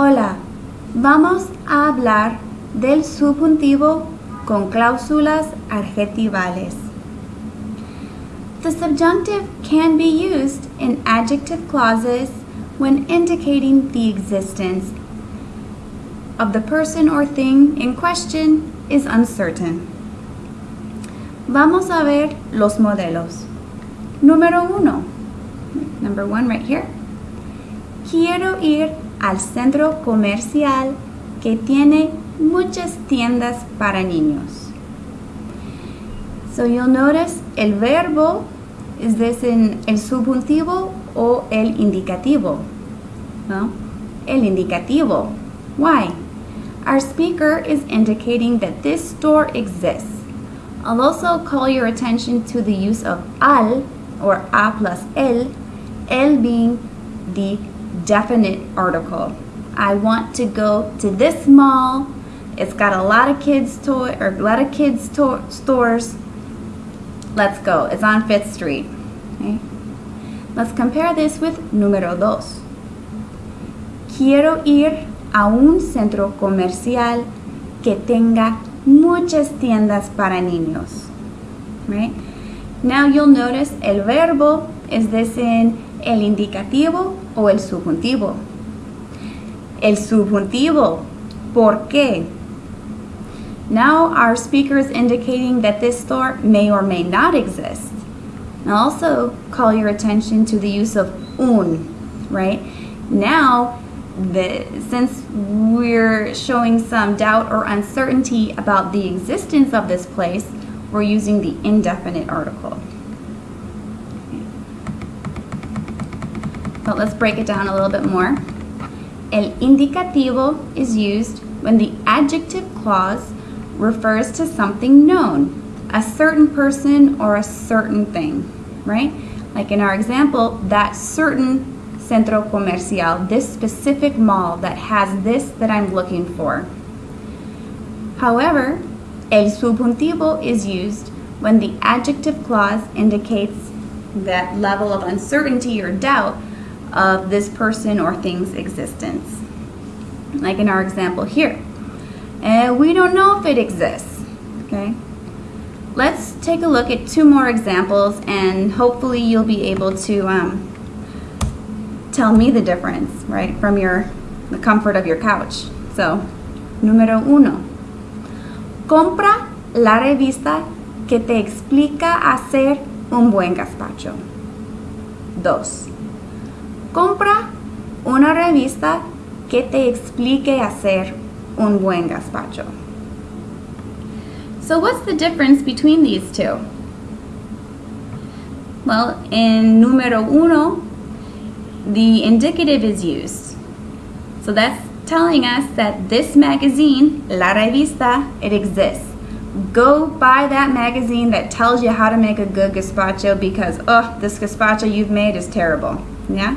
Hola, vamos a hablar del subjuntivo con cláusulas adjetivales. The subjunctive can be used in adjective clauses when indicating the existence of the person or thing in question is uncertain. Vamos a ver los modelos. Número uno. Number one right here. Quiero ir al centro comercial que tiene muchas tiendas para niños. So you'll notice el verbo is this in el subjuntivo o el indicativo? No, el indicativo. Why? Our speaker is indicating that this store exists. I'll also call your attention to the use of al or a plus el, el being the definite article. I want to go to this mall. It's got a lot of kids toy or a lot of kids to stores. Let's go. It's on Fifth Street. Okay. Let's compare this with número dos. Quiero ir a un centro comercial que tenga muchas tiendas para niños. Right? Now you'll notice el verbo is this in el indicativo o el subjuntivo. El subjuntivo. ¿Por qué? Now our speaker is indicating that this store may or may not exist. And also call your attention to the use of un, right? Now the, since we're showing some doubt or uncertainty about the existence of this place, we're using the indefinite article. But let's break it down a little bit more. El indicativo is used when the adjective clause refers to something known, a certain person or a certain thing, right? Like in our example, that certain centro comercial, this specific mall that has this that I'm looking for. However, el subjuntivo is used when the adjective clause indicates that level of uncertainty or doubt of this person or thing's existence. Like in our example here. And we don't know if it exists, okay? Let's take a look at two more examples and hopefully you'll be able to um, tell me the difference, right, from your the comfort of your couch. So, número uno, compra la revista que te explica hacer un buen gazpacho. Dos, compra una revista que te explique hacer un buen gazpacho. So what's the difference between these two? Well, in número uno, the indicative is used. So that's telling us that this magazine, La Revista, it exists. Go buy that magazine that tells you how to make a good gazpacho because, oh, this gazpacho you've made is terrible. Yeah?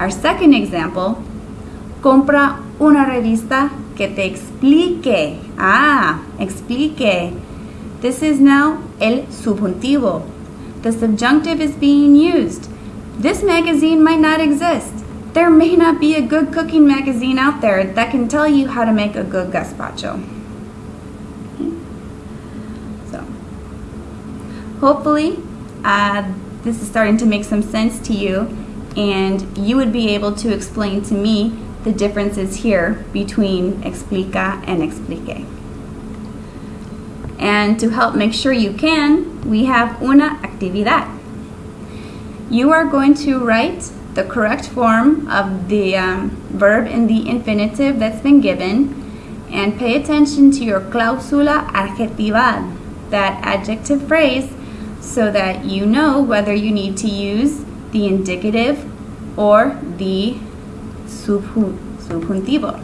Our second example, compra una revista que te explique. Ah, explique. This is now el subjuntivo. The subjunctive is being used. This magazine might not exist. There may not be a good cooking magazine out there that can tell you how to make a good gazpacho. So, hopefully, uh, this is starting to make some sense to you and you would be able to explain to me the differences here between explica and explique. And to help make sure you can, we have una actividad you are going to write the correct form of the um, verb in the infinitive that's been given and pay attention to your cláusula adjetival, that adjective phrase, so that you know whether you need to use the indicative or the subjuntivo.